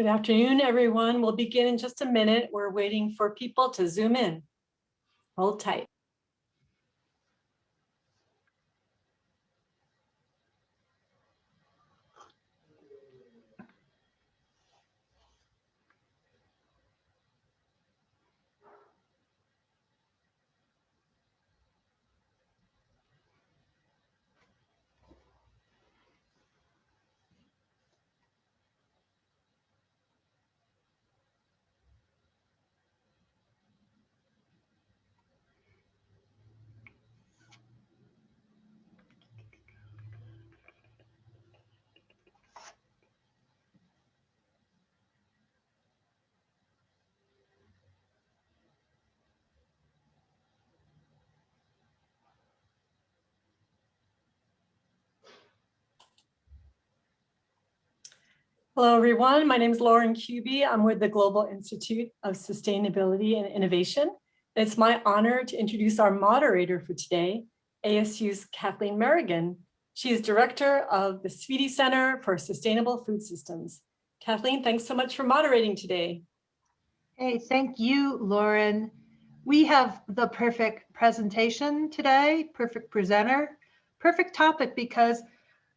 Good afternoon, everyone. We'll begin in just a minute. We're waiting for people to zoom in. Hold tight. Hello, everyone. My name is Lauren Kuby. I'm with the Global Institute of Sustainability and Innovation. It's my honor to introduce our moderator for today, ASU's Kathleen Merrigan. She is director of the Swette Center for Sustainable Food Systems. Kathleen, thanks so much for moderating today. Hey, thank you, Lauren. We have the perfect presentation today, perfect presenter, perfect topic because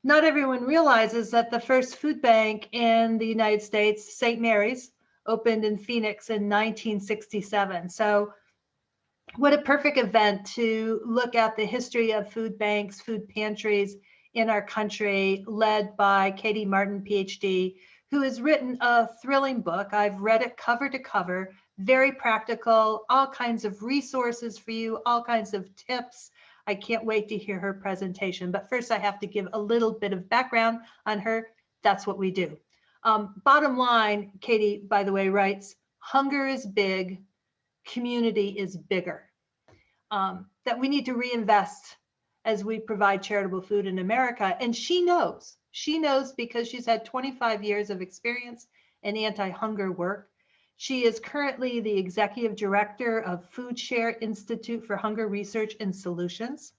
not everyone realizes that the first food bank in the United States, St. Mary's, opened in Phoenix in 1967. So what a perfect event to look at the history of food banks, food pantries in our country, led by Katie Martin, PhD, who has written a thrilling book. I've read it cover to cover, very practical, all kinds of resources for you, all kinds of tips I can't wait to hear her presentation. But first, I have to give a little bit of background on her. That's what we do. Um, bottom line, Katie, by the way, writes, hunger is big, community is bigger. Um, that we need to reinvest as we provide charitable food in America. And she knows, she knows because she's had 25 years of experience in anti-hunger work. She is currently the executive director of Food Share Institute for Hunger Research and Solutions.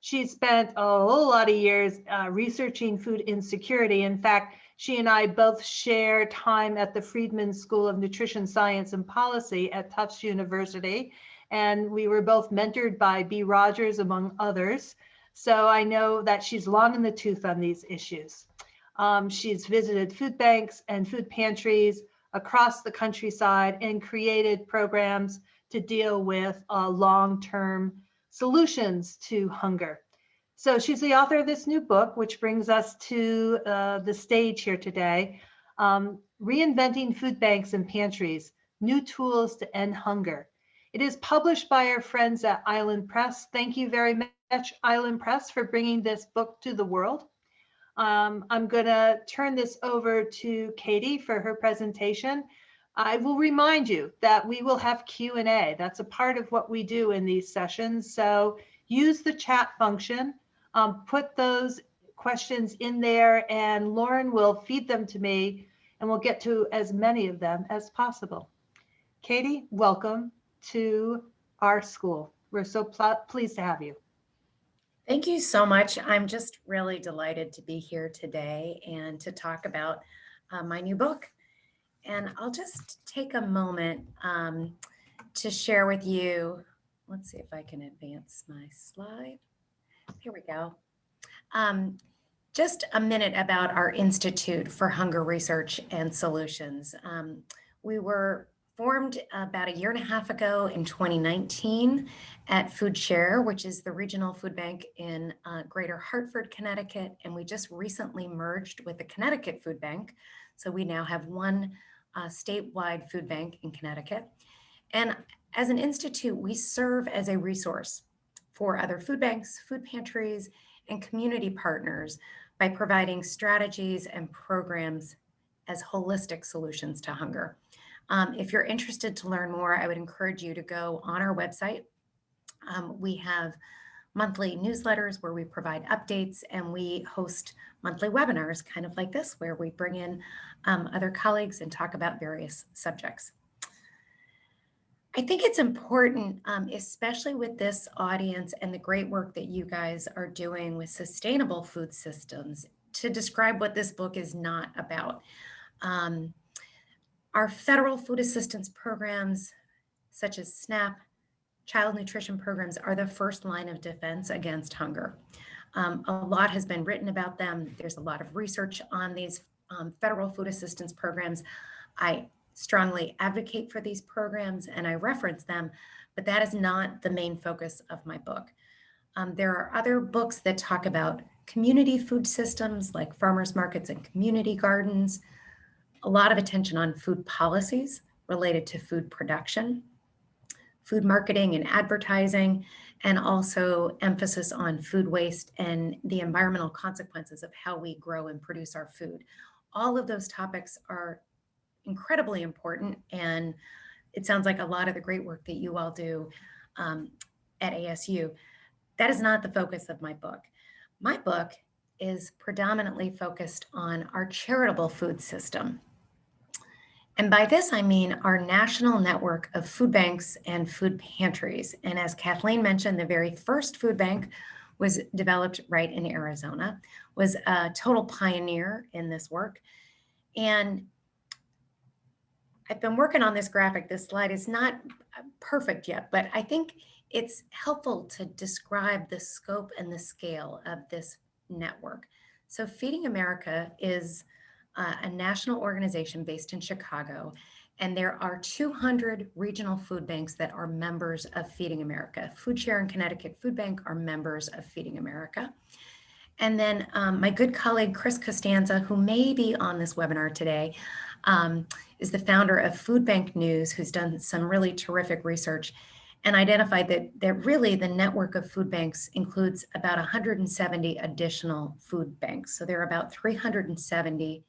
She spent a whole lot of years uh, researching food insecurity. In fact, she and I both share time at the Friedman School of Nutrition Science and Policy at Tufts University. And we were both mentored by Bea Rogers, among others. So I know that she's long in the tooth on these issues. Um, she's visited food banks and food pantries across the countryside and created programs to deal with uh, long-term solutions to hunger. So she's the author of this new book, which brings us to uh, the stage here today, um, Reinventing Food Banks and Pantries, New Tools to End Hunger. It is published by our friends at Island Press. Thank you very much, Island Press, for bringing this book to the world. Um, I'm going to turn this over to Katie for her presentation. I will remind you that we will have Q&A. That's a part of what we do in these sessions. So use the chat function, um, put those questions in there and Lauren will feed them to me and we'll get to as many of them as possible. Katie, welcome to our school. We're so pleased to have you. Thank you so much. I'm just really delighted to be here today and to talk about uh, my new book. And I'll just take a moment um, to share with you. Let's see if I can advance my slide. Here we go. Um, just a minute about our Institute for Hunger Research and Solutions. Um, we were formed about a year and a half ago in 2019 at Food Share, which is the regional food bank in uh, Greater Hartford, Connecticut. And we just recently merged with the Connecticut Food Bank. So we now have one uh, statewide food bank in Connecticut. And as an institute, we serve as a resource for other food banks, food pantries, and community partners by providing strategies and programs as holistic solutions to hunger. Um, if you're interested to learn more, I would encourage you to go on our website. Um, we have monthly newsletters where we provide updates and we host monthly webinars kind of like this where we bring in um, other colleagues and talk about various subjects. I think it's important, um, especially with this audience and the great work that you guys are doing with sustainable food systems to describe what this book is not about. Um, Our federal food assistance programs, such as SNAP, child nutrition programs, are the first line of defense against hunger. Um, a lot has been written about them. There's a lot of research on these um, federal food assistance programs. I strongly advocate for these programs and I reference them, but that is not the main focus of my book. Um, there are other books that talk about community food systems like farmers markets and community gardens, a lot of attention on food policies related to food production, food marketing and advertising, and also emphasis on food waste and the environmental consequences of how we grow and produce our food. All of those topics are incredibly important and it sounds like a lot of the great work that you all do um, at ASU. That is not the focus of my book. My book is predominantly focused on our charitable food system. And by this, I mean our national network of food banks and food pantries. And as Kathleen mentioned, the very first food bank was developed right in Arizona, was a total pioneer in this work. And I've been working on this graphic. This slide is not perfect yet, but I think it's helpful to describe the scope and the scale of this network. So Feeding America is uh, a national organization based in Chicago, and there are 200 regional food banks that are members of Feeding America. Food Share and Connecticut Food Bank are members of Feeding America. And then um, my good colleague, Chris Costanza, who may be on this webinar today, um, is the founder of Food Bank News, who's done some really terrific research and identified that, that really the network of food banks includes about 170 additional food banks. So there are about 370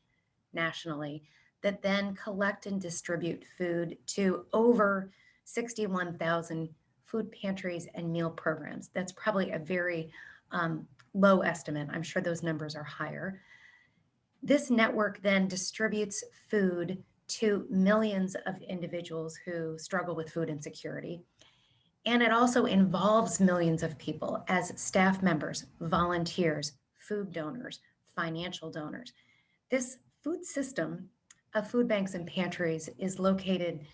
nationally that then collect and distribute food to over 61,000 food pantries and meal programs. That's probably a very um, low estimate. I'm sure those numbers are higher. This network then distributes food to millions of individuals who struggle with food insecurity. And it also involves millions of people as staff members, volunteers, food donors, financial donors. This food system of food banks and pantries is located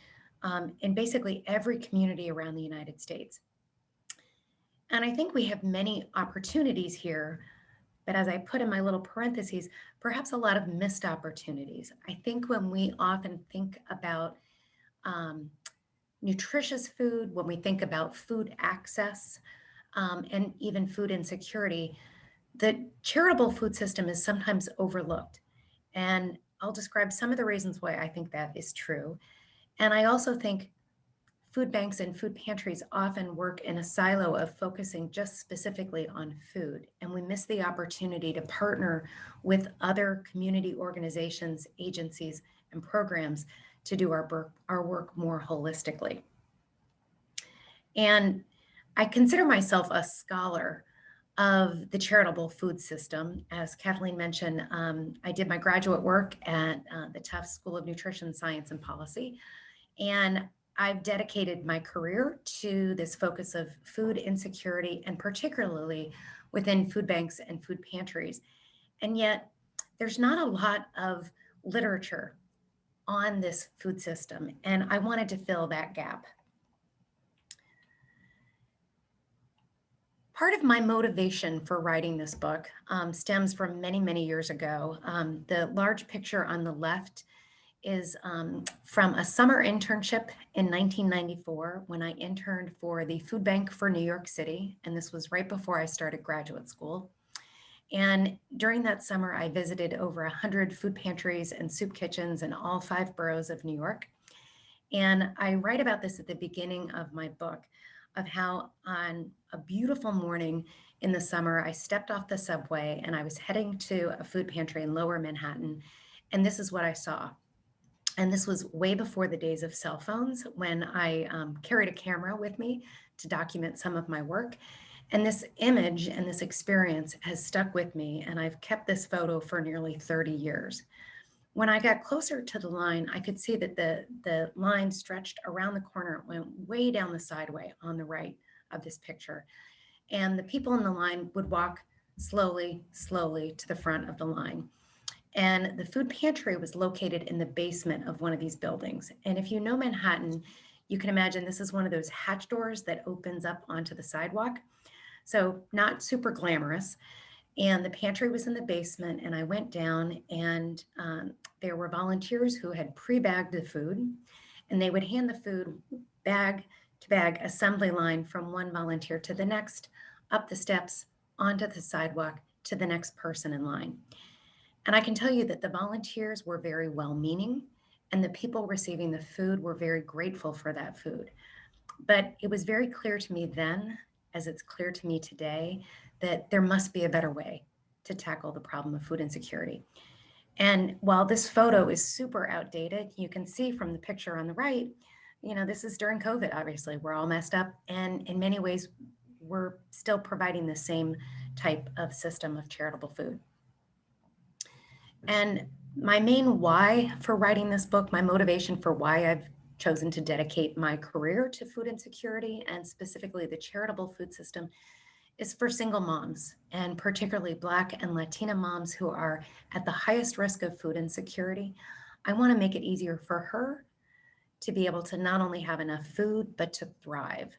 um, in basically every community around the United States. And I think we have many opportunities here, but as I put in my little parentheses, perhaps a lot of missed opportunities. I think when we often think about um, nutritious food, when we think about food access, um, and even food insecurity, the charitable food system is sometimes overlooked. And I'll describe some of the reasons why I think that is true. And I also think food banks and food pantries often work in a silo of focusing just specifically on food. And we miss the opportunity to partner with other community organizations, agencies, and programs to do our our work more holistically. And I consider myself a scholar of the charitable food system. As Kathleen mentioned, um, I did my graduate work at uh, the Tufts School of Nutrition Science and Policy. And I've dedicated my career to this focus of food insecurity and particularly within food banks and food pantries. And yet there's not a lot of literature on this food system. And I wanted to fill that gap. Part of my motivation for writing this book um, stems from many, many years ago. Um, the large picture on the left is um, from a summer internship in 1994 when I interned for the Food Bank for New York City. And this was right before I started graduate school. And during that summer, I visited over 100 food pantries and soup kitchens in all five boroughs of New York. And I write about this at the beginning of my book of how on a beautiful morning in the summer, I stepped off the subway and I was heading to a food pantry in lower Manhattan. And this is what I saw. And this was way before the days of cell phones when I um, carried a camera with me to document some of my work. And this image and this experience has stuck with me. And I've kept this photo for nearly 30 years. When I got closer to the line, I could see that the, the line stretched around the corner, went way down the sideway on the right of this picture. And the people in the line would walk slowly, slowly to the front of the line. And the food pantry was located in the basement of one of these buildings. And if you know Manhattan, you can imagine this is one of those hatch doors that opens up onto the sidewalk. So not super glamorous. And the pantry was in the basement and I went down and um, there were volunteers who had pre-bagged the food and they would hand the food bag bag assembly line from one volunteer to the next, up the steps, onto the sidewalk to the next person in line. And I can tell you that the volunteers were very well-meaning and the people receiving the food were very grateful for that food. But it was very clear to me then, as it's clear to me today, that there must be a better way to tackle the problem of food insecurity. And while this photo is super outdated, you can see from the picture on the right, you know, this is during COVID, obviously, we're all messed up. And in many ways, we're still providing the same type of system of charitable food. And my main why for writing this book, my motivation for why I've chosen to dedicate my career to food insecurity and specifically the charitable food system is for single moms and particularly Black and Latina moms who are at the highest risk of food insecurity. I want to make it easier for her to be able to not only have enough food, but to thrive.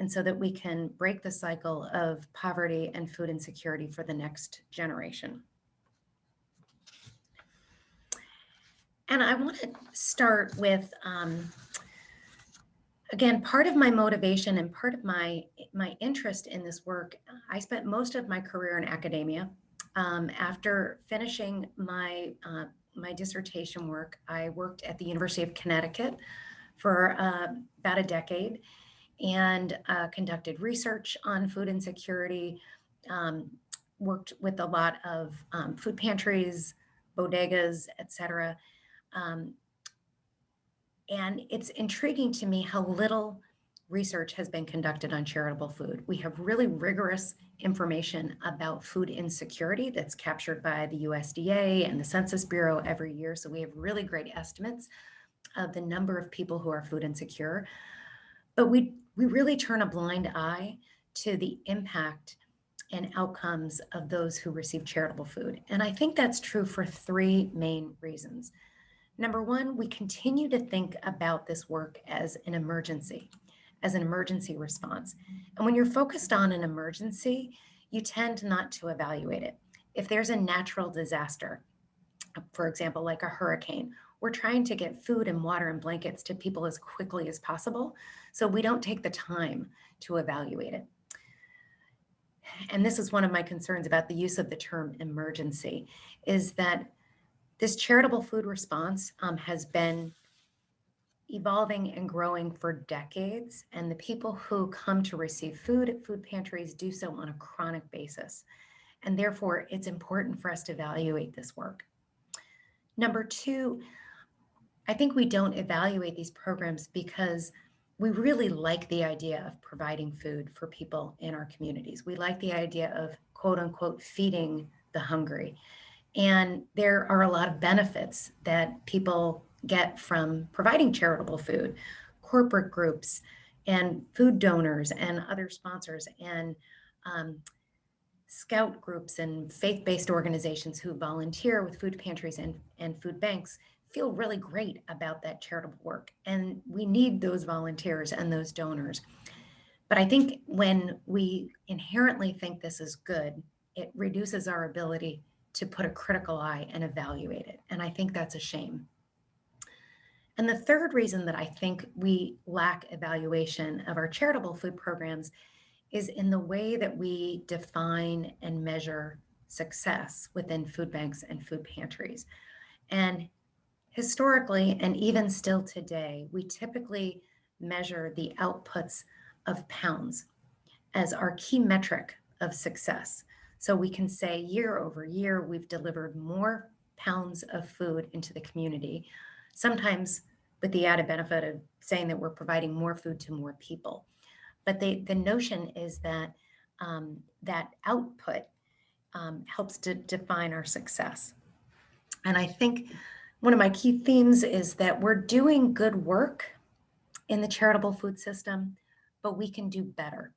And so that we can break the cycle of poverty and food insecurity for the next generation. And I want to start with, um, again, part of my motivation and part of my, my interest in this work, I spent most of my career in academia. Um, after finishing my, uh, my dissertation work, I worked at the University of Connecticut for uh, about a decade and uh, conducted research on food insecurity, um, worked with a lot of um, food pantries, bodegas, et cetera. Um, and it's intriguing to me how little research has been conducted on charitable food. We have really rigorous information about food insecurity that's captured by the USDA and the Census Bureau every year. So we have really great estimates of the number of people who are food insecure. But we, we really turn a blind eye to the impact and outcomes of those who receive charitable food. And I think that's true for three main reasons. Number one, we continue to think about this work as an emergency, as an emergency response. And when you're focused on an emergency, you tend not to evaluate it. If there's a natural disaster, for example, like a hurricane, we're trying to get food and water and blankets to people as quickly as possible. So we don't take the time to evaluate it. And this is one of my concerns about the use of the term emergency, is that this charitable food response um, has been evolving and growing for decades, and the people who come to receive food at food pantries do so on a chronic basis. And therefore, it's important for us to evaluate this work. Number two, I think we don't evaluate these programs because we really like the idea of providing food for people in our communities. We like the idea of quote unquote feeding the hungry. And there are a lot of benefits that people get from providing charitable food, corporate groups and food donors and other sponsors and um, scout groups and faith-based organizations who volunteer with food pantries and, and food banks feel really great about that charitable work. And we need those volunteers and those donors. But I think when we inherently think this is good, it reduces our ability to put a critical eye and evaluate it. And I think that's a shame. And the third reason that I think we lack evaluation of our charitable food programs is in the way that we define and measure success within food banks and food pantries. And historically, and even still today, we typically measure the outputs of pounds as our key metric of success. So we can say year over year, we've delivered more pounds of food into the community, sometimes with the added benefit of saying that we're providing more food to more people. But the, the notion is that um, that output um, helps to define our success. And I think one of my key themes is that we're doing good work in the charitable food system, but we can do better.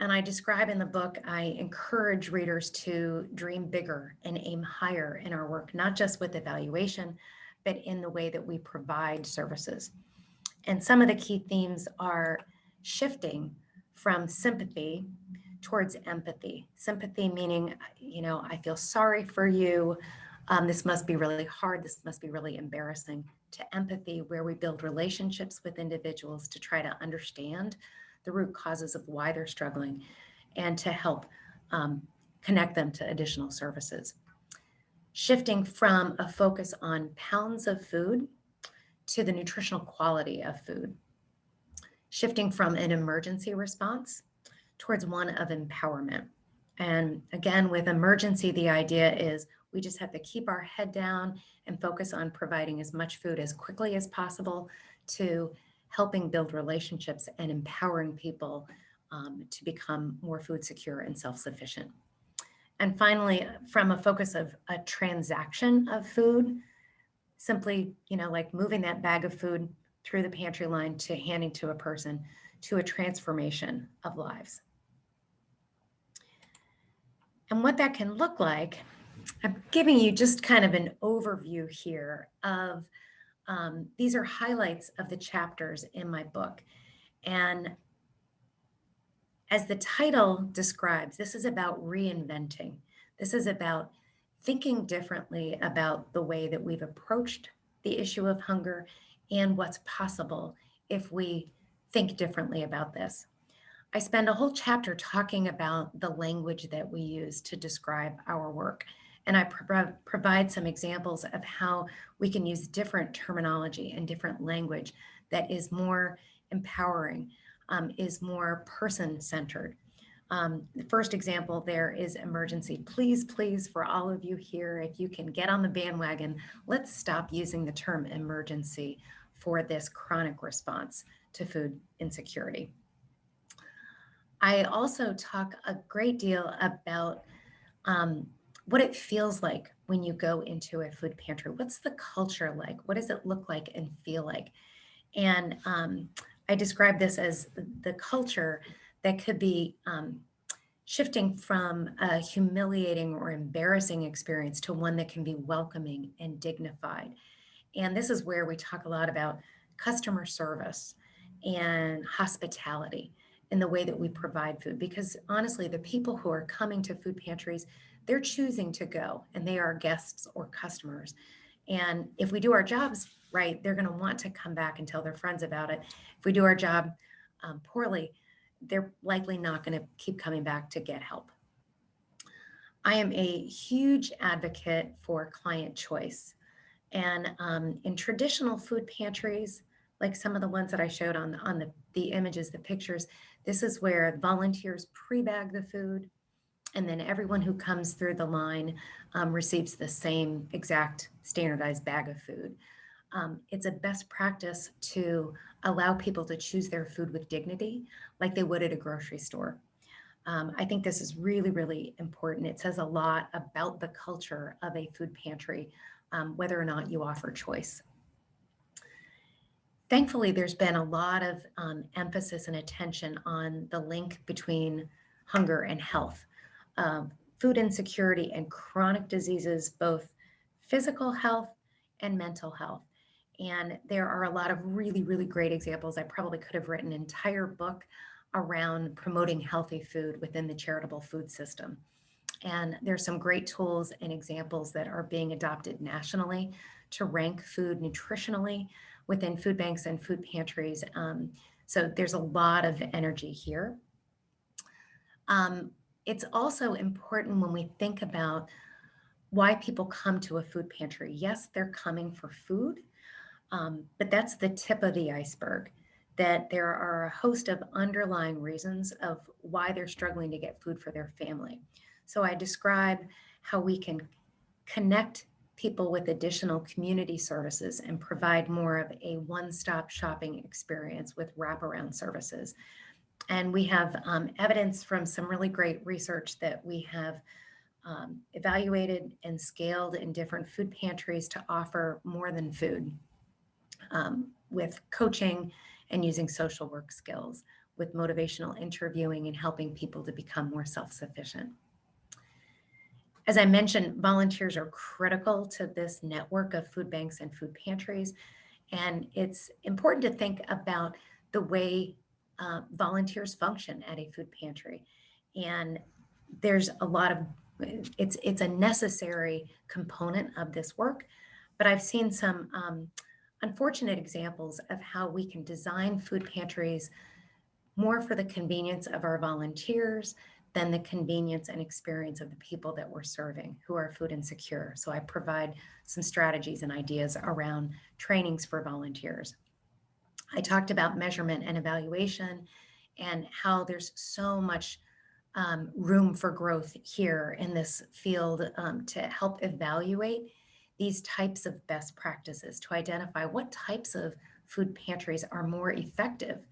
And I describe in the book, I encourage readers to dream bigger and aim higher in our work, not just with evaluation, but in the way that we provide services. And some of the key themes are shifting from sympathy towards empathy. Sympathy meaning, you know, I feel sorry for you. Um, this must be really hard. This must be really embarrassing. To empathy, where we build relationships with individuals to try to understand the root causes of why they're struggling and to help um, connect them to additional services. Shifting from a focus on pounds of food to the nutritional quality of food. Shifting from an emergency response towards one of empowerment. And again, with emergency, the idea is we just have to keep our head down and focus on providing as much food as quickly as possible to helping build relationships and empowering people um, to become more food secure and self-sufficient. And finally, from a focus of a transaction of food, simply, you know, like moving that bag of food through the pantry line to handing to a person to a transformation of lives. And what that can look like, I'm giving you just kind of an overview here of, um, these are highlights of the chapters in my book. And as the title describes, this is about reinventing. This is about thinking differently about the way that we've approached the issue of hunger and what's possible if we think differently about this. I spend a whole chapter talking about the language that we use to describe our work. And I pro provide some examples of how we can use different terminology and different language that is more empowering, um, is more person-centered. Um, the first example there is emergency. Please, please, for all of you here, if you can get on the bandwagon, let's stop using the term emergency for this chronic response to food insecurity. I also talk a great deal about um, what it feels like when you go into a food pantry. What's the culture like? What does it look like and feel like? And um, I describe this as the culture that could be um, shifting from a humiliating or embarrassing experience to one that can be welcoming and dignified. And this is where we talk a lot about customer service and hospitality in the way that we provide food. Because honestly, the people who are coming to food pantries, they're choosing to go and they are guests or customers. And if we do our jobs right, they're going to want to come back and tell their friends about it. If we do our job um, poorly, they're likely not going to keep coming back to get help. I am a huge advocate for client choice. And um, in traditional food pantries, like some of the ones that I showed on, on the, the images, the pictures, this is where volunteers pre-bag the food and then everyone who comes through the line um, receives the same exact standardized bag of food. Um, it's a best practice to allow people to choose their food with dignity like they would at a grocery store. Um, I think this is really, really important. It says a lot about the culture of a food pantry, um, whether or not you offer choice thankfully, there's been a lot of um, emphasis and attention on the link between hunger and health, um, food insecurity and chronic diseases, both physical health and mental health. And there are a lot of really, really great examples. I probably could have written an entire book around promoting healthy food within the charitable food system. And there's some great tools and examples that are being adopted nationally to rank food nutritionally within food banks and food pantries. Um, so there's a lot of energy here. Um, it's also important when we think about why people come to a food pantry. Yes, they're coming for food, um, but that's the tip of the iceberg, that there are a host of underlying reasons of why they're struggling to get food for their family. So I describe how we can connect people with additional community services and provide more of a one-stop shopping experience with wraparound services. And we have um, evidence from some really great research that we have um, evaluated and scaled in different food pantries to offer more than food um, with coaching and using social work skills. with motivational interviewing and helping people to become more self-sufficient. As I mentioned, volunteers are critical to this network of food banks and food pantries. And it's important to think about the way uh, volunteers function at a food pantry. And there's a lot of, it's, it's a necessary component of this work, but I've seen some um, unfortunate examples of how we can design food pantries more for the convenience of our volunteers than the convenience and experience of the people that we're serving who are food insecure. So I provide some strategies and ideas around trainings for volunteers. I talked about measurement and evaluation and how there's so much um, room for growth here in this field um, to help evaluate these types of best practices to identify what types of food pantries are more effective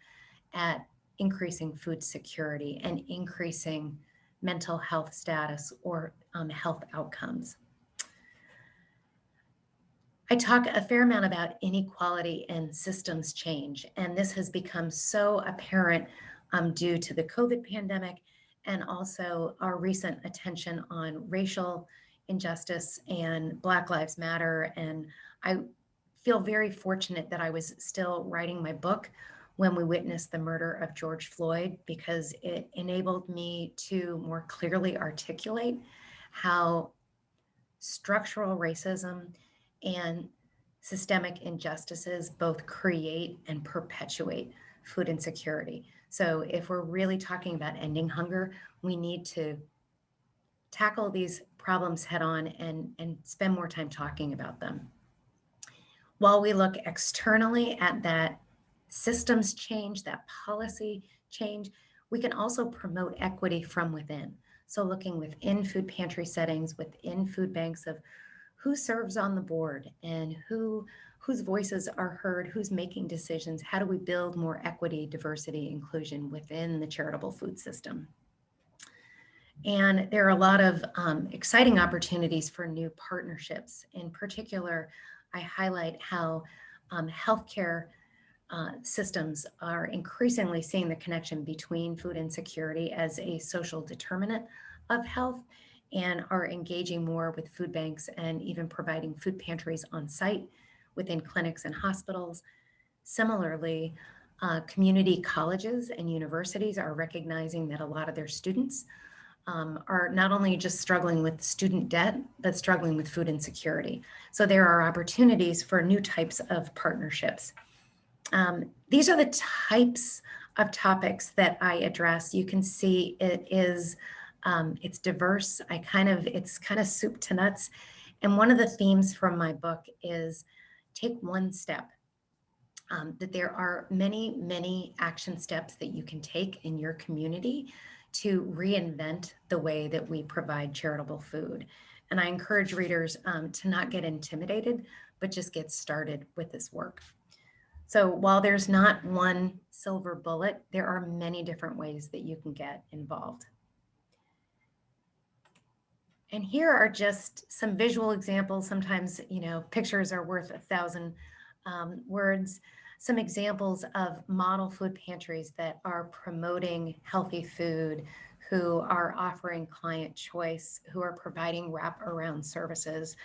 at increasing food security and increasing mental health status or um, health outcomes. I talk a fair amount about inequality and systems change, and this has become so apparent um, due to the COVID pandemic and also our recent attention on racial injustice and Black Lives Matter. And I feel very fortunate that I was still writing my book when we witnessed the murder of George Floyd because it enabled me to more clearly articulate how structural racism and systemic injustices both create and perpetuate food insecurity. So if we're really talking about ending hunger, we need to tackle these problems head on and, and spend more time talking about them. While we look externally at that systems change, that policy change, we can also promote equity from within. So looking within food pantry settings, within food banks of who serves on the board and who whose voices are heard, who's making decisions, how do we build more equity, diversity, inclusion within the charitable food system. And there are a lot of um, exciting opportunities for new partnerships. In particular, I highlight how um, healthcare uh, systems are increasingly seeing the connection between food insecurity as a social determinant of health and are engaging more with food banks and even providing food pantries on site within clinics and hospitals. Similarly, uh, community colleges and universities are recognizing that a lot of their students um, are not only just struggling with student debt, but struggling with food insecurity. So there are opportunities for new types of partnerships. Um, these are the types of topics that I address. You can see it is, um, it's diverse. I kind of, it's kind of soup to nuts. And one of the themes from my book is take one step. Um, that there are many, many action steps that you can take in your community to reinvent the way that we provide charitable food. And I encourage readers um, to not get intimidated, but just get started with this work. So while there's not one silver bullet, there are many different ways that you can get involved. And here are just some visual examples. Sometimes, you know, pictures are worth a thousand um, words. Some examples of model food pantries that are promoting healthy food, who are offering client choice, who are providing wraparound services,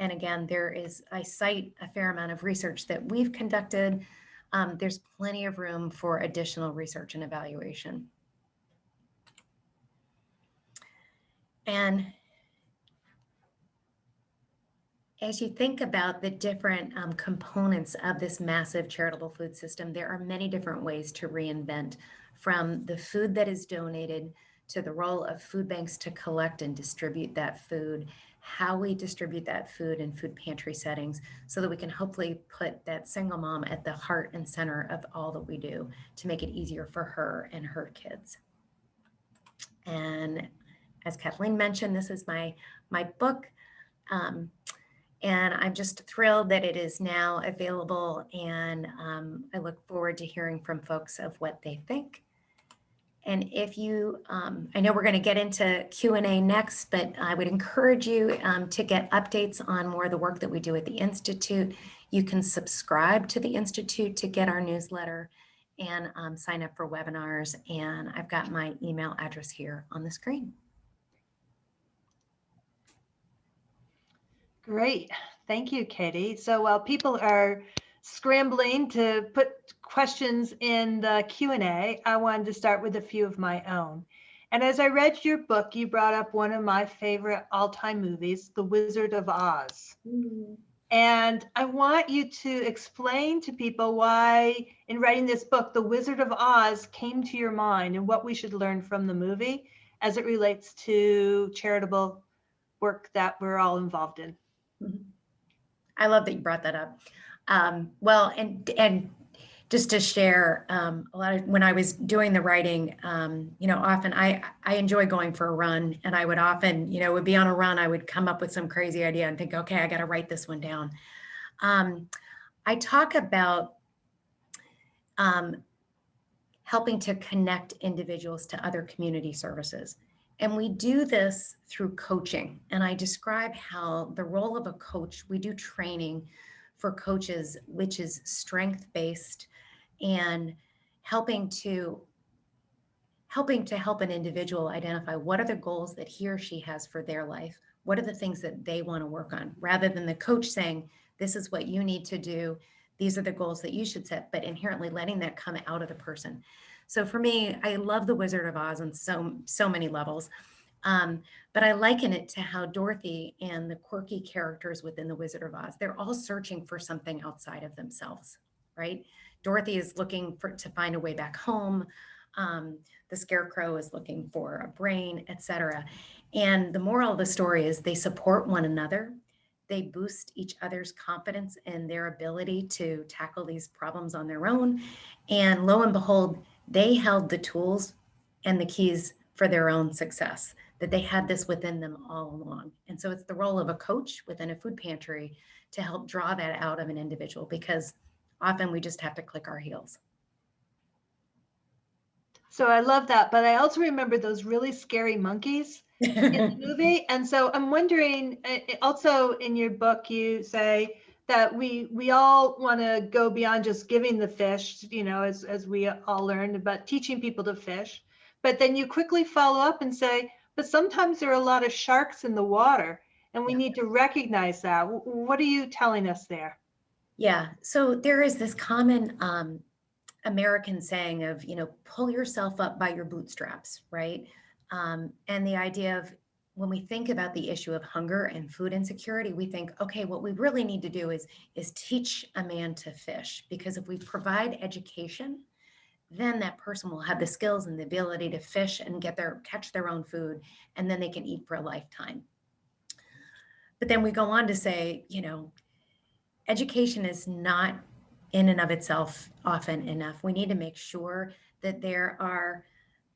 and again, there is, I cite a fair amount of research that we've conducted. Um, there's plenty of room for additional research and evaluation. And as you think about the different um, components of this massive charitable food system, there are many different ways to reinvent from the food that is donated to the role of food banks to collect and distribute that food how we distribute that food in food pantry settings so that we can hopefully put that single mom at the heart and center of all that we do to make it easier for her and her kids. And as Kathleen mentioned, this is my, my book. Um, and I'm just thrilled that it is now available and um, I look forward to hearing from folks of what they think. And if you, um, I know we're going to get into Q&A next, but I would encourage you um, to get updates on more of the work that we do at the Institute. You can subscribe to the Institute to get our newsletter. and um, sign up for webinars. And I've got my email address here on the screen. Great. Thank you, Katie. So while people are scrambling to put questions in the Q&A, I wanted to start with a few of my own. And as I read your book, you brought up one of my favorite all-time movies, The Wizard of Oz. Mm-hmm. And I want you to explain to people why, in writing this book, The Wizard of Oz came to your mind and what we should learn from the movie as it relates to charitable work that we're all involved in. I love that you brought that up. Um, well, and and just to share um, a lot of when I was doing the writing, um, you know, often I I enjoy going for a run, and I would often, you know, would be on a run. I would come up with some crazy idea and think, okay, I got to write this one down. Um, I talk about um, helping to connect individuals to other community services. And we do this through coaching. And I describe how the role of a coach, we do training for coaches, which is strength based and helping to helping to help an individual identify what are the goals that he or she has for their life. What are the things that they want to work on? Rather than the coach saying this is what you need to do. These are the goals that you should set but inherently letting that come out of the person so for me i love the wizard of oz on so so many levels um, but I liken it to how Dorothy and the quirky characters within the Wizard of Oz, they're all searching for something outside of themselves, right? Dorothy is looking for to find a way back home. Um, the Scarecrow is looking for a brain, etc. And the moral of the story is they support one another. They boost each other's confidence and their ability to tackle these problems on their own. And lo and behold, they held the tools and the keys for their own success that they had this within them all along. And so it's the role of a coach within a food pantry to help draw that out of an individual because often we just have to click our heels. So I love that, but I also remember those really scary monkeys in the movie. And so I'm wondering, uh, uh, also in your book, you say that we we all want to go beyond just giving the fish, you know, as, as we all learned, but teaching people to fish. But then you quickly follow up and say, but sometimes there are a lot of sharks in the water and we need to recognize that. What are you telling us there? Yeah. So there is this common um, American saying of, you know, pull yourself up by your bootstraps, right? Um, and the idea of when we think about the issue of hunger and food insecurity, we think, okay, what we really need to do is is teach a man to fish because if we provide education, then that person will have the skills and the ability to fish and get their catch their own food, and then they can eat for a lifetime. But then we go on to say, you know, education is not in and of itself often enough. We need to make sure that there are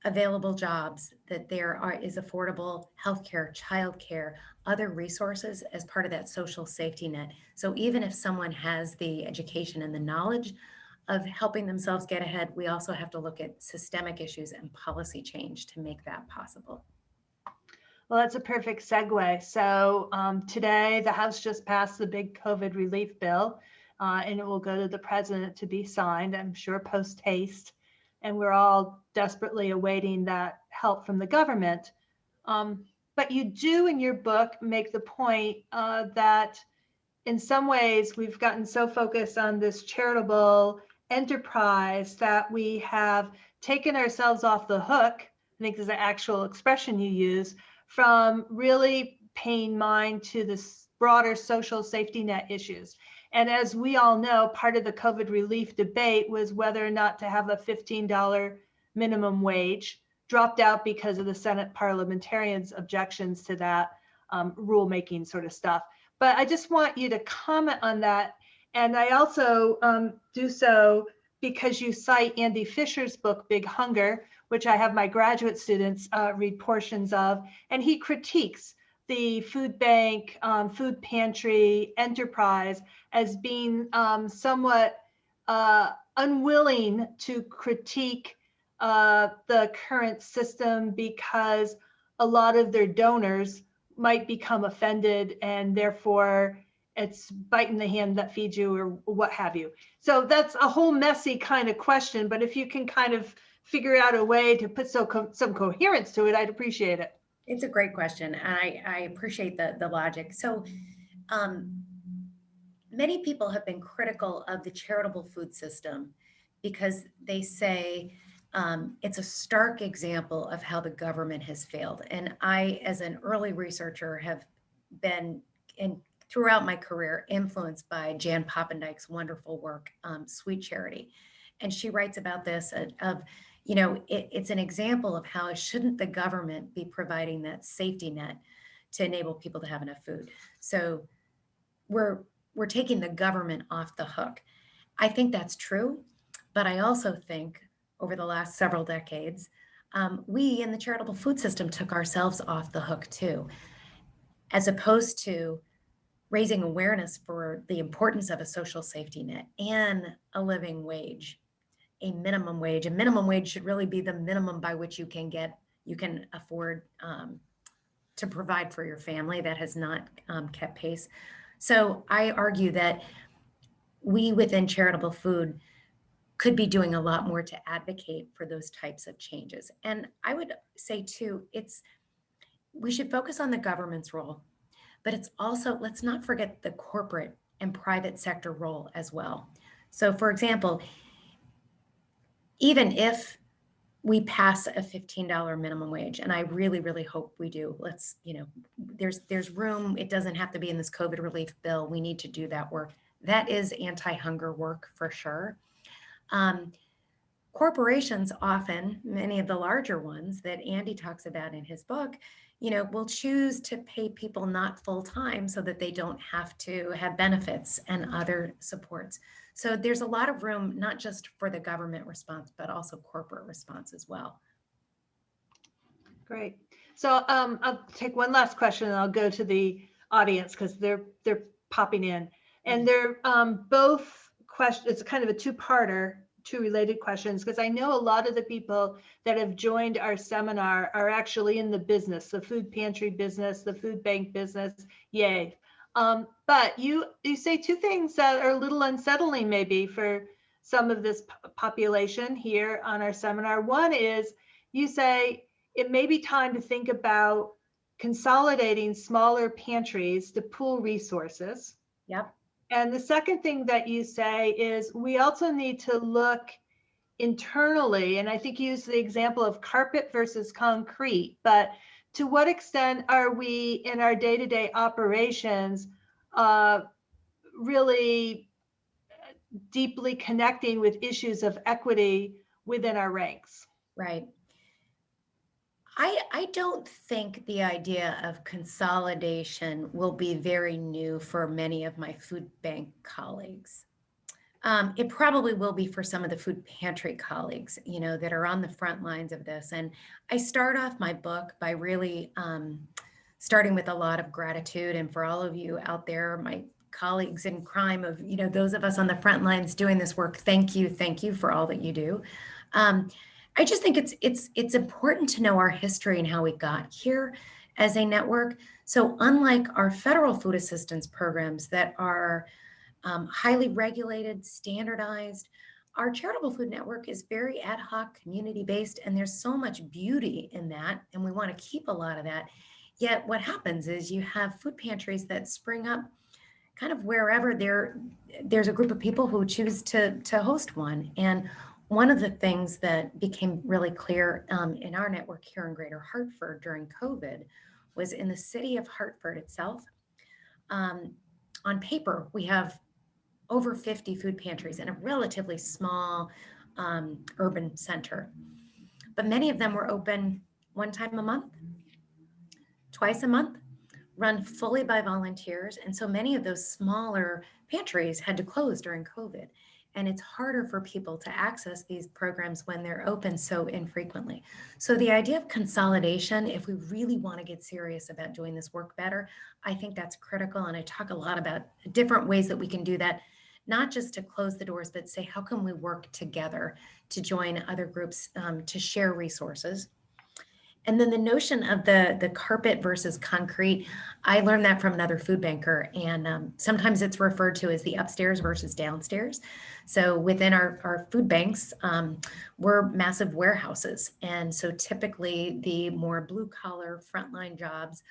available jobs, that there are is affordable healthcare, childcare, other resources as part of that social safety net. So even if someone has the education and the knowledge of helping themselves get ahead, we also have to look at systemic issues and policy change to make that possible. Well, that's a perfect segue. So um, today, the House just passed the big COVID relief bill, uh, and it will go to the president to be signed, I'm sure post haste. And we're all desperately awaiting that help from the government. Um, but you do in your book make the point uh, that in some ways we've gotten so focused on this charitable enterprise that we have taken ourselves off the hook. I think is the actual expression you use from really paying mind to this broader social safety net issues. And as we all know, part of the COVID relief debate was whether or not to have a $15 minimum wage dropped out because of the Senate parliamentarians' objections to that um, rulemaking sort of stuff. But I just want you to comment on that. And I also um, do so because you cite Andy Fisher's book, Big Hunger, which I have my graduate students uh, read portions of, and he critiques the food bank, um, food pantry enterprise as being um, somewhat uh, unwilling to critique uh, the current system because a lot of their donors might become offended and therefore it's biting the hand that feeds you or what have you. So that's a whole messy kind of question, but if you can kind of figure out a way to put so co- some coherence to it, I'd appreciate it. It's a great question, and I, I appreciate the, the logic. So, um, many people have been critical of the charitable food system because they say um, it's a stark example of how the government has failed. And I, as an early researcher, have been in throughout my career influenced by Jan Poppendieck's wonderful work, um, Sweet Charity, and she writes about this uh, of you know, it, it's an example of how shouldn't the government be providing that safety net to enable people to have enough food. So we're we're taking the government off the hook. I think that's true, but I also think over the last several decades, um, we in the charitable food system took ourselves off the hook too, as opposed to raising awareness for the importance of a social safety net and a living wage a minimum wage. A minimum wage should really be the minimum by which you can get, you can afford um, to provide for your family that has not um, kept pace. So I argue that we within charitable food could be doing a lot more to advocate for those types of changes. And I would say too, it's, we should focus on the government's role, but it's also, let's not forget the corporate and private sector role as well. So for example, even if we pass a $15 minimum wage and i really really hope we do let's you know there's there's room it doesn't have to be in this covid relief bill we need to do that work. That is anti-hunger work for sure. Um, corporations often many of the larger ones that andy talks about in his book you know will choose to pay people not full time so that they don't have to have benefits and other supports so there's a lot of room, not just for the government response, but also corporate response as well. Great. So um, I'll take one last question and I'll go to the audience because they're they're popping in. And they're um, both questions, it's kind of a two-parter, two related questions, because I know a lot of the people that have joined our seminar are actually in the business, the food pantry business, the food bank business, yay. Um, but you you say two things that are a little unsettling maybe for some of this population here on our seminar. One is you say it may be time to think about consolidating smaller pantries to pool resources. Yep. And the second thing that you say is we also need to look internally, and I think you use the example of carpet versus concrete, but to what extent are we in our day-to-day operations uh, really deeply connecting with issues of equity within our ranks? Right. I, I don't think the idea of consolidation will be very new for many of my food bank colleagues. Um, it probably will be for some of the food pantry colleagues, you know, that are on the front lines of this. And I start off my book by really um, starting with a lot of gratitude. And for all of you out there, my colleagues in crime of, you know, those of us on the front lines doing this work, thank you, thank you for all that you do. Um, I just think it's it's it's important to know our history and how we got here as a network. So unlike our federal food assistance programs that are um, highly regulated, standardized. Our charitable food network is very ad hoc, community based, and there's so much beauty in that. And we want to keep a lot of that. Yet, what happens is you have food pantries that spring up kind of wherever there, there's a group of people who choose to, to host one. And one of the things that became really clear um, in our network here in Greater Hartford during COVID was in the city of Hartford itself. Um, on paper, we have over 50 food pantries in a relatively small um, urban center. But many of them were open one time a month, twice a month, run fully by volunteers. And so many of those smaller pantries had to close during COVID. And it's harder for people to access these programs when they're open so infrequently. So the idea of consolidation, if we really want to get serious about doing this work better, I think that's critical. And I talk a lot about different ways that we can do that not just to close the doors, but say, how can we work together to join other groups um, to share resources? and then the notion of the the carpet versus concrete, I learned that from another food banker, and um, sometimes it's referred to as the upstairs versus downstairs. So within our our food banks, um, we're massive warehouses, and so typically the more blue collar frontline jobs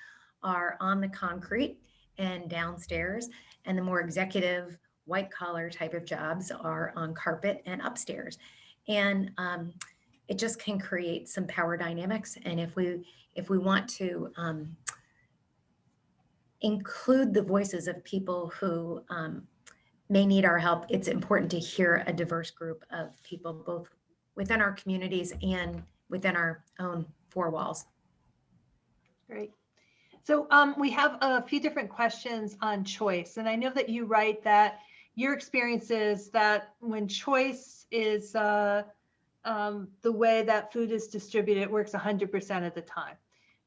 are on the concrete and downstairs, and the more executive white collar type of jobs are on carpet and upstairs, and um, it just can create some power dynamics. And if we if we want to um, include the voices of people who um, may need our help, it's important to hear a diverse group of people, both within our communities and within our own four walls. Great. So um, we have a few different questions on choice. And I know that you write that your experience is that when choice is uh, um, the way that food is distributed, it works 100% of the time.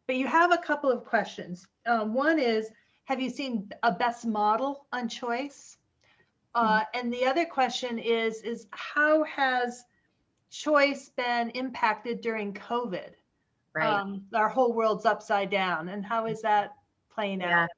But you have a couple of questions. Um, one is, have you seen a best model on choice? Uh, and the other question is, is how has choice been impacted during COVID? Right. Um, our whole world's upside down. And how is that playing Yeah. out?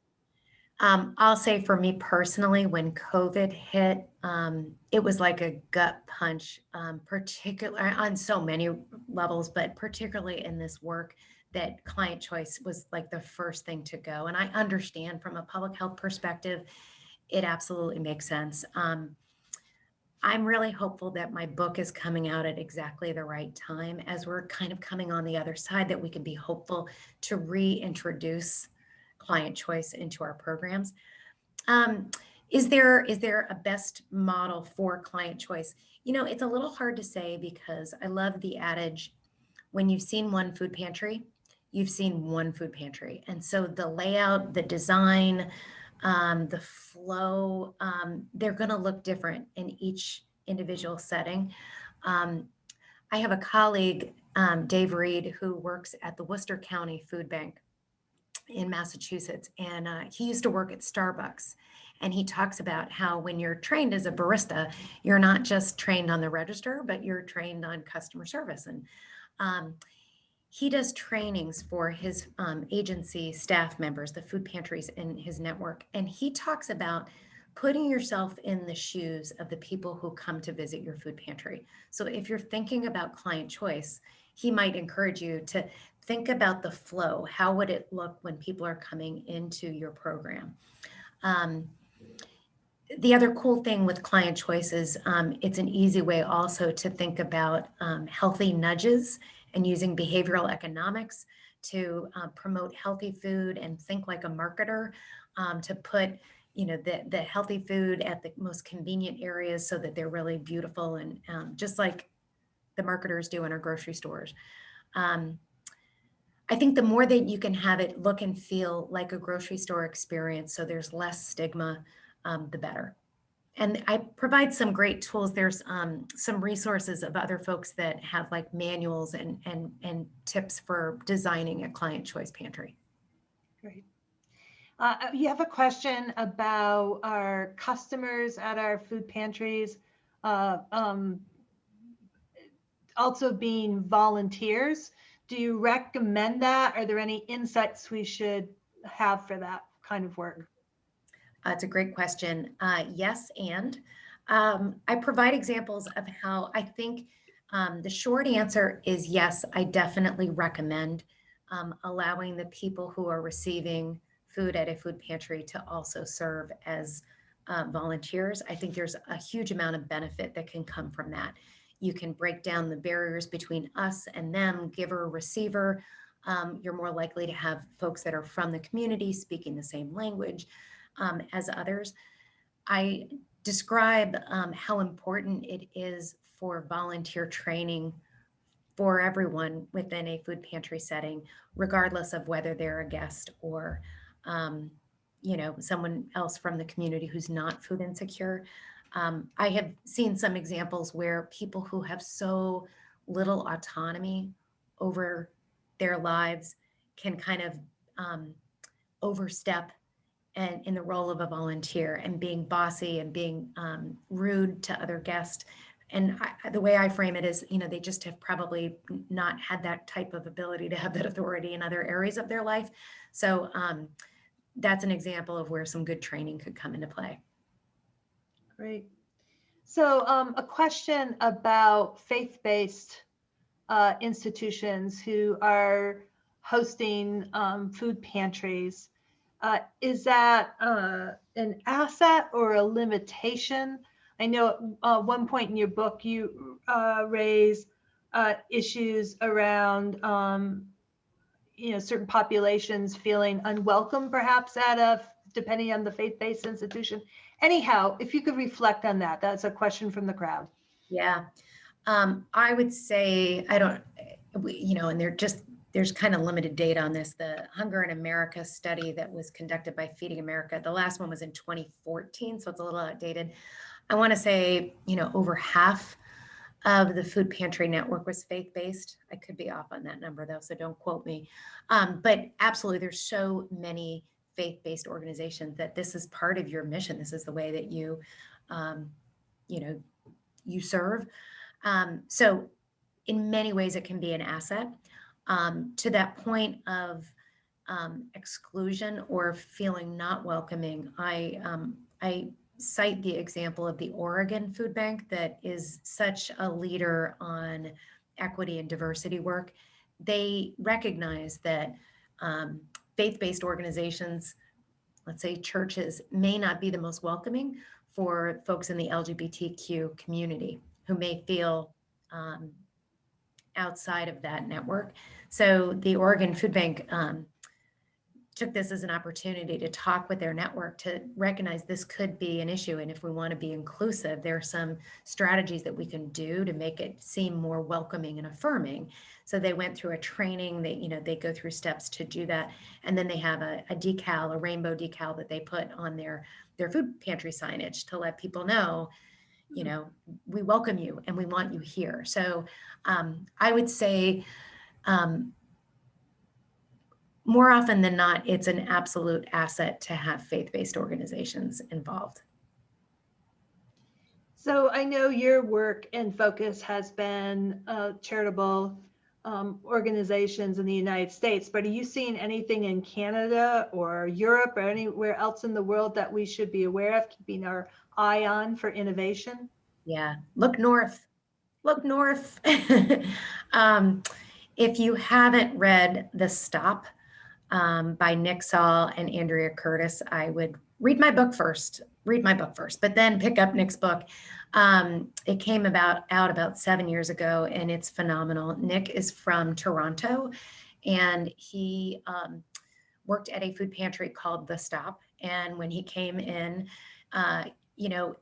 Um, I'll say for me personally, when COVID hit, um, it was like a gut punch, um, particular on so many levels, but particularly in this work that client choice was like the first thing to go. And I understand from a public health perspective, it absolutely makes sense. Um, I'm really hopeful that my book is coming out at exactly the right time as we're kind of coming on the other side, that we can be hopeful to reintroduce client choice into our programs. Um, is there is there a best model for client choice? You know, it's a little hard to say because I love the adage, when you've seen one food pantry, you've seen one food pantry. And so the layout, the design, um, the flow, um, they're going to look different in each individual setting. Um, I have a colleague, um, Dave Reed, who works at the Worcester County Food Bank in Massachusetts, and uh, he used to work at Starbucks. And he talks about how when you're trained as a barista, you're not just trained on the register, but you're trained on customer service. And um, he does trainings for his um, agency staff members, the food pantries in his network. And he talks about putting yourself in the shoes of the people who come to visit your food pantry. So if you're thinking about client choice, he might encourage you to think about the flow. How would it look when people are coming into your program? Um, the other cool thing with client choice is um, it's an easy way also to think about um, healthy nudges and using behavioral economics to uh, promote healthy food and think like a marketer um, to put you know the, the healthy food at the most convenient areas so that they're really beautiful and um, just like the marketers do in our grocery stores. Um, I think the more that you can have it look and feel like a grocery store experience, so there's less stigma, um, the better. And I provide some great tools. There's um, some resources of other folks that have like manuals and and and tips for designing a client choice pantry. Great. Uh, you have a question about our customers at our food pantries, uh, um, also being volunteers. Do you recommend that? Are there any insights we should have for that kind of work? Uh, it's a great question. Uh, yes, and um, I provide examples of how I think um, the short answer is yes, I definitely recommend um, allowing the people who are receiving food at a food pantry to also serve as uh, volunteers. I think there's a huge amount of benefit that can come from that. You can break down the barriers between us and them, giver, receiver. Um, you're more likely to have folks that are from the community speaking the same language um, as others. I describe um, how important it is for volunteer training for everyone within a food pantry setting, regardless of whether they're a guest or, um, you know, someone else from the community who's not food insecure. Um, I have seen some examples where people who have so little autonomy over their lives can kind of um, overstep and in the role of a volunteer and being bossy and being um, rude to other guests and I, the way I frame it is, you know, they just have probably not had that type of ability to have that authority in other areas of their life. So um, that's an example of where some good training could come into play. Great. So um, a question about faith-based uh, institutions who are hosting um, food pantries. Uh, is that uh, an asset or a limitation? I know at uh, one point in your book you uh, raise uh, issues around um, you know certain populations feeling unwelcome perhaps at a depending on the faith-based institution anyhow, if you could reflect on that, that's a question from the crowd. Yeah. Um, I would say, I don't, you know, and they're just, there's kind of limited data on this. The Hunger in America study that was conducted by Feeding America, the last one was in 2014, so it's a little outdated. I want to say, you know, over half of the food pantry network was faith-based. I could be off on that number though, so don't quote me. Um, but absolutely, there's so many faith-based organization that this is part of your mission. This is the way that you, um, you know, you serve. Um, so in many ways, it can be an asset. Um, to that point of um, exclusion or feeling not welcoming, I, um, I cite the example of the Oregon Food Bank that is such a leader on equity and diversity work. They recognize that um, faith-based organizations, let's say churches, may not be the most welcoming for folks in the LGBTQ community who may feel um, outside of that network. So the Oregon Food Bank um, took this as an opportunity to talk with their network to recognize this could be an issue. And if we want to be inclusive, there are some strategies that we can do to make it seem more welcoming and affirming. So they went through a training, they, you know, they go through steps to do that. And then they have a, a decal, a rainbow decal that they put on their, their food pantry signage to let people know, you know, we welcome you and we want you here. So um, I would say, um, more often than not, it's an absolute asset to have faith-based organizations involved. So I know your work and focus has been uh, charitable um, organizations in the United States, but are you seeing anything in Canada or Europe or anywhere else in the world that we should be aware of, keeping our eye on for innovation? Yeah, look north, look north. um, if you haven't read The Stop, um, by Nick Saul and Andrea Curtis, I would read my book first, read my book first, but then pick up Nick's book. Um, it came about out about seven years ago and it's phenomenal. Nick is from Toronto and he um, worked at a food pantry called The Stop. And when he came in, uh, you know,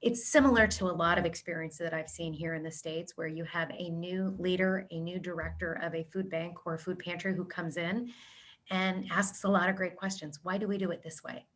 it's similar to a lot of experiences that I've seen here in the States where you have a new leader, a new director of a food bank or food pantry who comes in and asks a lot of great questions. Why do we do it this way?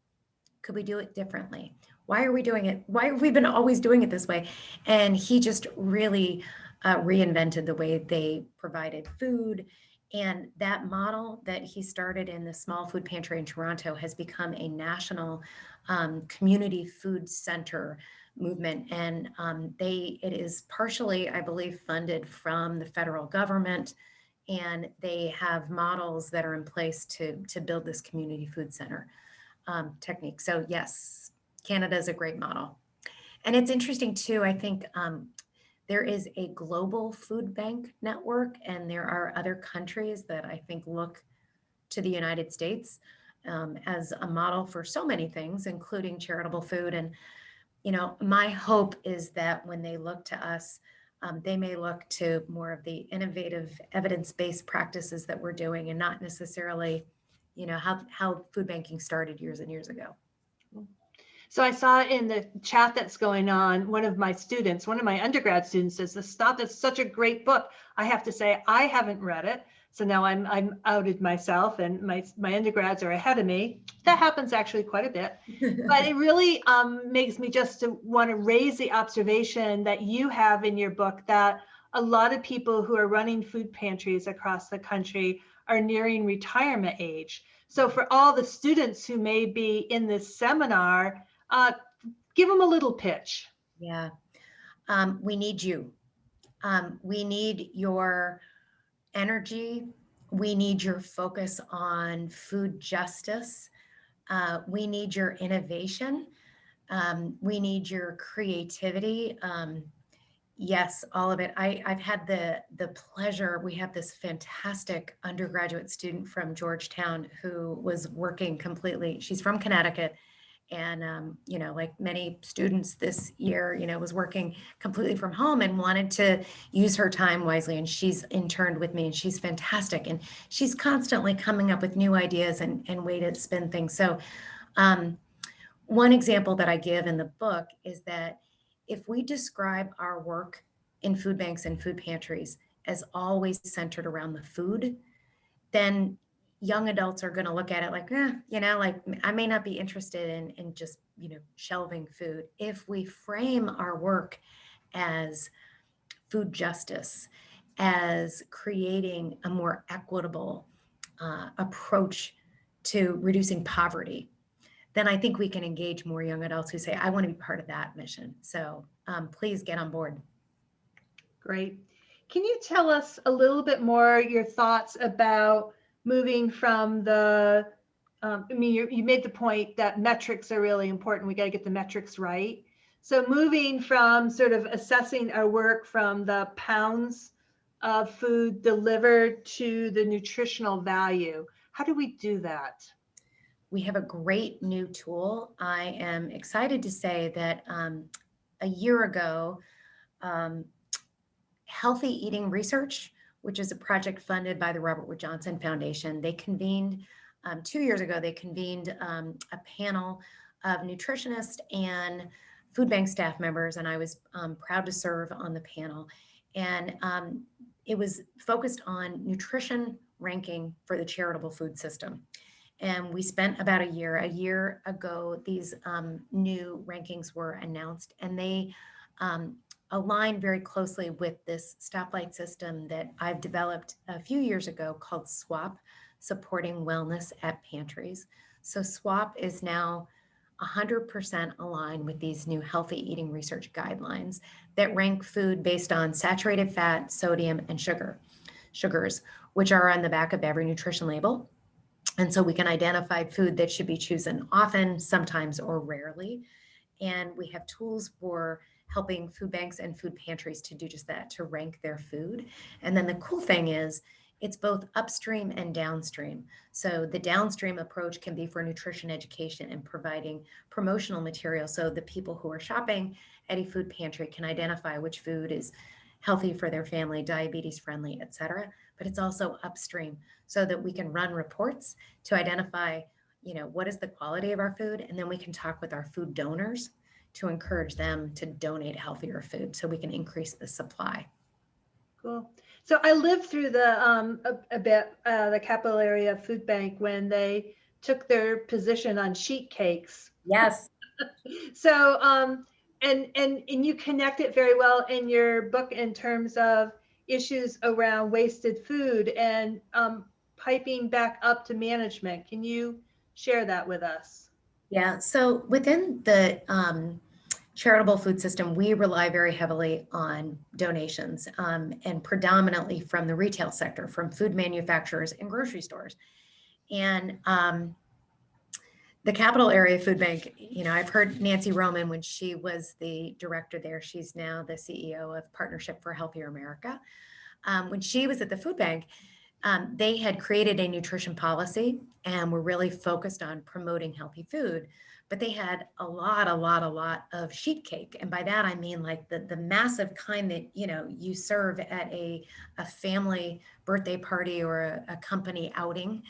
Could we do it differently? Why are we doing it? Why have we been always doing it this way? And he just really uh, reinvented the way they provided food. And that model that he started in the small food pantry in Toronto has become a national um, community food center movement. And um, they, it is partially, I believe, funded from the federal government and they have models that are in place to, to build this community food center um, technique. So yes, Canada is a great model. And it's interesting too, I think um, there is a global food bank network and there are other countries that I think look to the United States um, as a model for so many things, including charitable food. And, you know, my hope is that when they look to us, um, they may look to more of the innovative evidence-based practices that we're doing and not necessarily, you know, how, how food banking started years and years ago. So I saw in the chat that's going on, one of my students, one of my undergrad students says, the Stop is such a great book. I have to say, I haven't read it. So now I'm I'm outed myself and my my undergrads are ahead of me. That happens actually quite a bit. but it really um, makes me just to want to raise the observation that you have in your book that a lot of people who are running food pantries across the country are nearing retirement age. So for all the students who may be in this seminar, uh, give them a little pitch. Yeah. um, we need you. Um, we need your energy. We need your focus on food justice. Uh, we need your innovation. Um, we need your creativity. Um, yes, all of it. I, I've had the the pleasure. We have this fantastic undergraduate student from Georgetown who was working completely. She's from Connecticut, and um, you know, like many students this year, you know, was working completely from home and wanted to use her time wisely. And she's interned with me, and she's fantastic. And she's constantly coming up with new ideas and and way to spin things. So. Um, one example that I give in the book is that if we describe our work in food banks and food pantries as always centered around the food, then young adults are going to look at it like, eh, you know, like I may not be interested in, in just, you know, shelving food. If we frame our work as food justice, as creating a more equitable uh, approach to reducing poverty, then I think we can engage more young adults who say, I want to be part of that mission. So um, please get on board. Great. Can you tell us a little bit more your thoughts about moving from the, um, I mean, you, you made the point that metrics are really important. We got to get the metrics right. So moving from sort of assessing our work from the pounds of food delivered to the nutritional value, how do we do that? we have a great new tool. I am excited to say that um, a year ago, um, Healthy Eating Research, which is a project funded by the Robert Wood Johnson Foundation, they convened um, two years ago, they convened um, a panel of nutritionists and food bank staff members, and I was um, proud to serve on the panel. And um, it was focused on nutrition ranking for the charitable food system. And we spent about a year, a year ago, these um, new rankings were announced and they um, align very closely with this stoplight system that I've developed a few years ago called SWAP, Supporting Wellness at Pantries. So SWAP is now 100% aligned with these new healthy eating research guidelines that rank food based on saturated fat, sodium, and sugar, sugars, which are on the back of every nutrition label. And so we can identify food that should be chosen often, sometimes, or rarely. And we have tools for helping food banks and food pantries to do just that, to rank their food. And then the cool thing is, it's both upstream and downstream. So the downstream approach can be for nutrition education and providing promotional material so the people who are shopping at a food pantry can identify which food is healthy for their family, diabetes friendly, et cetera but it's also upstream so that we can run reports to identify, you know, what is the quality of our food, and then we can talk with our food donors to encourage them to donate healthier food so we can increase the supply. Cool. So I lived through the um, a, a bit uh, the capital area food bank when they took their position on sheet cakes. Yes. so um, and and and you connect it very well in your book in terms of issues around wasted food and um, piping back up to management. Can you share that with us? Yeah, so within the um, charitable food system, we rely very heavily on donations um, and predominantly from the retail sector, from food manufacturers and grocery stores. And um, the capital area food bank, you know, I've heard Nancy Roman when she was the director there, she's now the CEO of Partnership for Healthier America. Um, when she was at the food bank, um, they had created a nutrition policy and were really focused on promoting healthy food. But they had a lot, a lot, a lot of sheet cake. And by that, I mean like the, the massive kind that, you know, you serve at a, a family birthday party or a, a company outing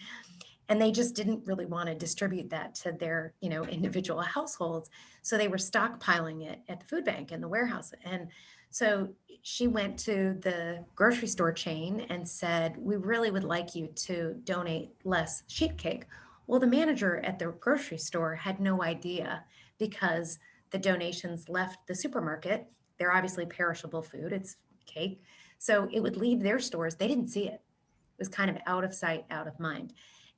and they just didn't really want to distribute that to their you know individual households so they were stockpiling it at the food bank and the warehouse and so she went to the grocery store chain and said we really would like you to donate less sheet cake. Well the manager at the grocery store had no idea because the donations left the supermarket. They're obviously perishable food. It's cake. So it would leave their stores. They didn't see it. It was kind of out of sight out of mind.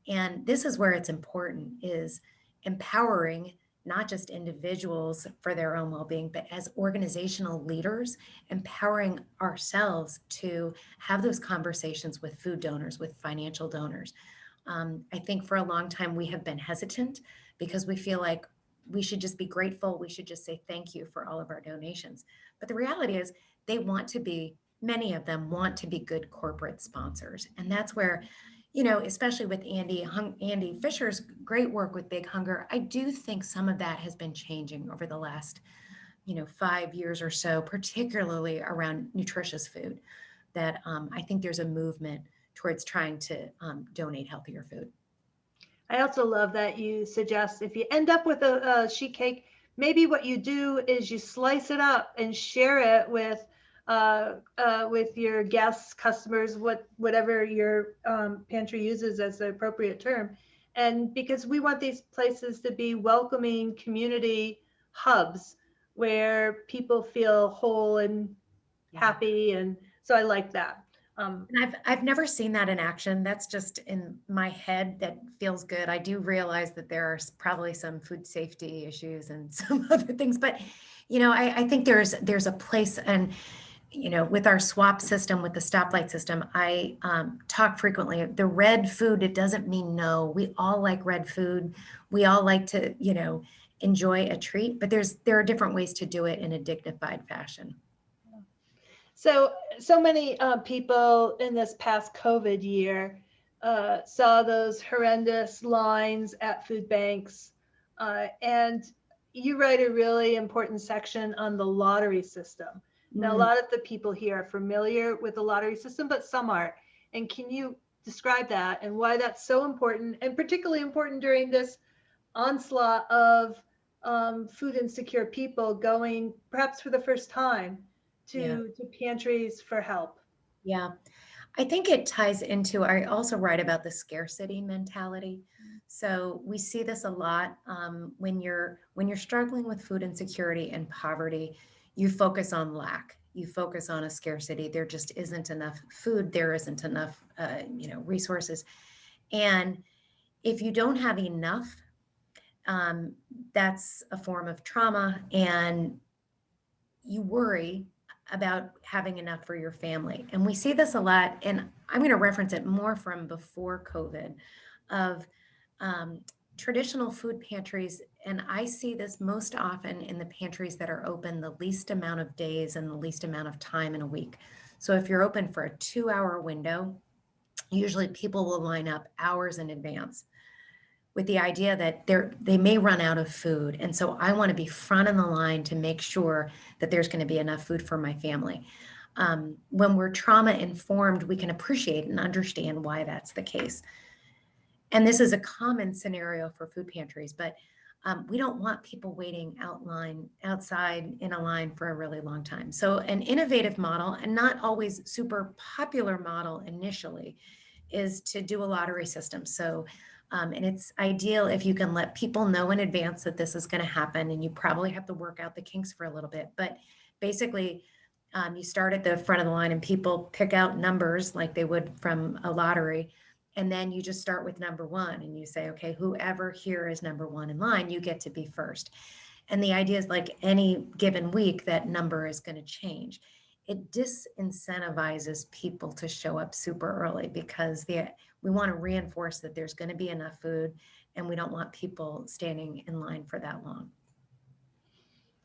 And this is where it's important is empowering not just individuals for their own well-being, but as organizational leaders, empowering ourselves to have those conversations with food donors, with financial donors. Um, I think for a long time we have been hesitant because we feel like we should just be grateful. We should just say thank you for all of our donations. But the reality is they want to be, many of them want to be good corporate sponsors. And that's where, you know, especially with Andy, Hung, Andy Fisher's great work with Big Hunger, I do think some of that has been changing over the last, you know, five years or so, particularly around nutritious food, that um, I think there's a movement towards trying to um, donate healthier food. I also love that you suggest if you end up with a, a sheet cake, maybe what you do is you slice it up and share it with uh, uh, with your guests, customers, what whatever your um, pantry uses as the appropriate term. And because we want these places to be welcoming community hubs where people feel whole and Yeah. happy. And so I like that. Um, And I've I've never seen that in action. That's just in my head. That feels good. I do realize that there are probably some food safety issues and some other things, but you know, I, I think there's there's a place and you know, with our swap system, with the stoplight system, I um, talk frequently. The red food, it doesn't mean no. We all like red food. We all like to, you know, enjoy a treat, but there's there are different ways to do it in a dignified fashion. So, so many uh, people in this past COVID year uh, saw those horrendous lines at food banks. Uh, and you write a really important section on the lottery system. Now, a Mm. lot of the people here are familiar with the lottery system, but some aren't. And can you describe that and why that's so important and particularly important during this onslaught of um, food insecure people going perhaps for the first time to, Yeah. to pantries for help? Yeah, I think it ties into, I also write about the scarcity mentality. So we see this a lot um, when you're when you're struggling with food insecurity and poverty, you focus on lack. You focus on a scarcity. There just isn't enough food. There isn't enough, uh, you know, resources. And if you don't have enough, um, that's a form of trauma, and you worry about having enough for your family. And we see this a lot, and I'm going to reference it more from before COVID of um, traditional food pantries. And I see this most often in the pantries that are open the least amount of days and the least amount of time in a week. So if you're open for a two hour window, usually people will line up hours in advance with the idea that they're they may run out of food and so i want to be front in the line to make sure that there's going to be enough food for my family um, when we're trauma informed we can appreciate and understand why that's the case and this is a common scenario for food pantries but um, we don't want people waiting out line outside in a line for a really long time. So an innovative model and not always super popular model initially is to do a lottery system. So um, and it's ideal if you can let people know in advance that this is going to happen and you probably have to work out the kinks for a little bit. But basically um, you start at the front of the line and people pick out numbers like they would from a lottery and then you just start with number one and you say okay whoever here is number one in line you get to be first and the idea is like any given week that number is going to change it disincentivizes people to show up super early because the we want to reinforce that there's going to be enough food and we don't want people standing in line for that long.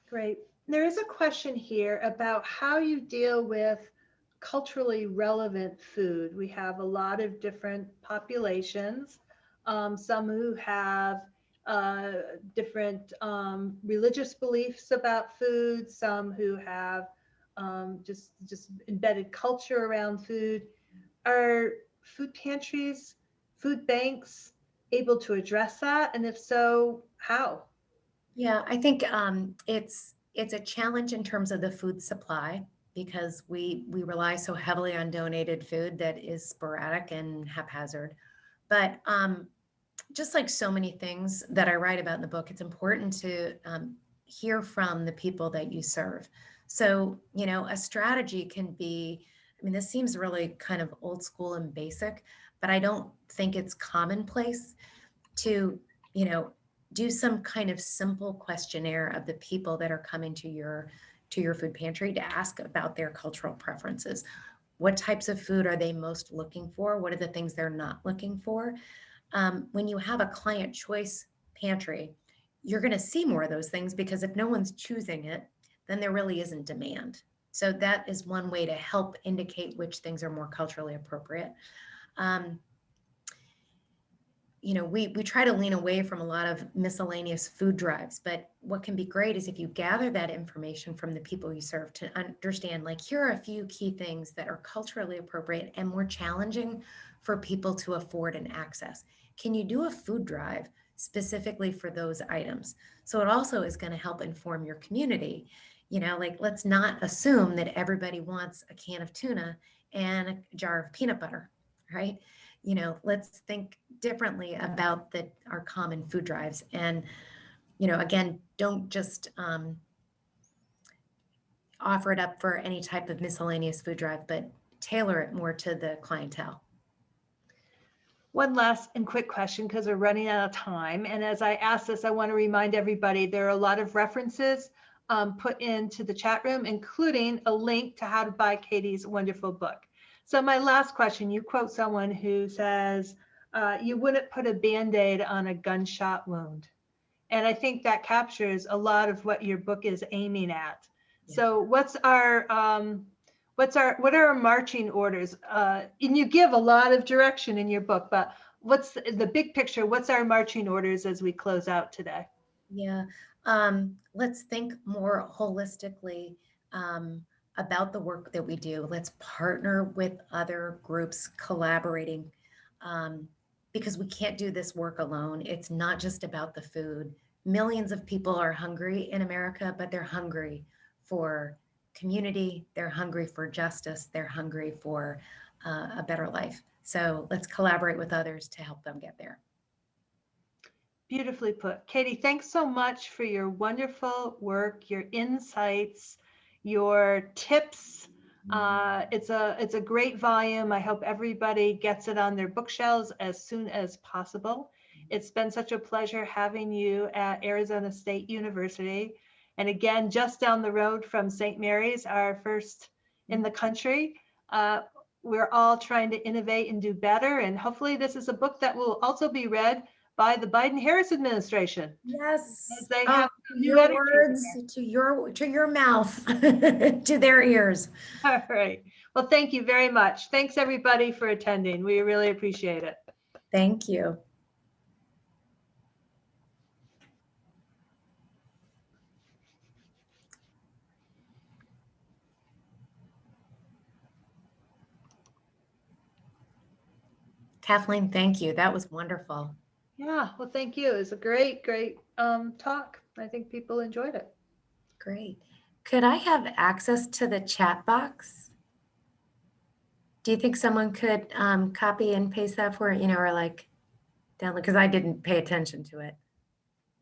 Great. There is a question here about how you deal with culturally relevant food. We have a lot of different populations, um, some who have uh, different um, religious beliefs about food, some who have um, just just embedded culture around food. Are food pantries, food banks able to address that? And if so, how? Yeah, I think um, it's it's a challenge in terms of the food supply because we we rely so heavily on donated food that is sporadic and haphazard. But um, just like so many things that I write about in the book, it's important to um, hear from the people that you serve. So, you know, a strategy can be, I mean, this seems really kind of old school and basic, but I don't think it's commonplace to, you know, do some kind of simple questionnaire of the people that are coming to your to your food pantry to ask about their cultural preferences. What types of food are they most looking for? What are the things they're not looking for? Um, when you have a client choice pantry, you're going to see more of those things because if no one's choosing it, then there really isn't demand. So that is one way to help indicate which things are more culturally appropriate. Um, you know, we, we try to lean away from a lot of miscellaneous food drives, but what can be great is if you gather that information from the people you serve to understand, like, here are a few key things that are culturally appropriate and more challenging for people to afford and access. Can you do a food drive specifically for those items? So it also is going to help inform your community. You know, like, let's not assume that everybody wants a can of tuna and a jar of peanut butter, right? you know, let's think differently about the our common food drives. And, you know, again, don't just um, offer it up for any type of miscellaneous food drive, but tailor it more to the clientele. One last and quick question because we're running out of time. And as I ask this, I want to remind everybody there are a lot of references um, put into the chat room, including a link to how to buy Katie's wonderful book. So my last question, you quote someone who says, uh, you wouldn't put a Band-Aid on a gunshot wound. And I think that captures a lot of what your book is aiming at. Yeah. So what's our, um, what's our, what are our marching orders? Uh, and you give a lot of direction in your book, but what's the, the big picture? What's our marching orders as we close out today? Yeah, um, let's think more holistically um, about the work that we do. Let's partner with other groups collaborating um, because we can't do this work alone. It's not just about the food. Millions of people are hungry in America, but they're hungry for community. They're hungry for justice. They're hungry for uh, a better life. So let's collaborate with others to help them get there. Beautifully put. Katie, thanks so much for your wonderful work, your insights, your tips. Uh, it's a it's a great volume. I hope everybody gets it on their bookshelves as soon as possible. It's been such a pleasure having you at Arizona State University. And again, just down the road from St. Mary's, our first in the country. Uh, we're all trying to innovate and do better. And hopefully this is a book that will also be read by the Biden-Harris administration. Yes. They Oh, have new your words to your to your mouth to their ears All right. Well, thank you very much. Thanks, everybody, for attending. We really appreciate it. thank you kathleen thank you that was wonderful Yeah, well, thank you. It was a great, great um, talk. I think people enjoyed it. great could i have access to the chat box do you think someone could um, copy and paste that for you know or like download because i didn't pay attention to it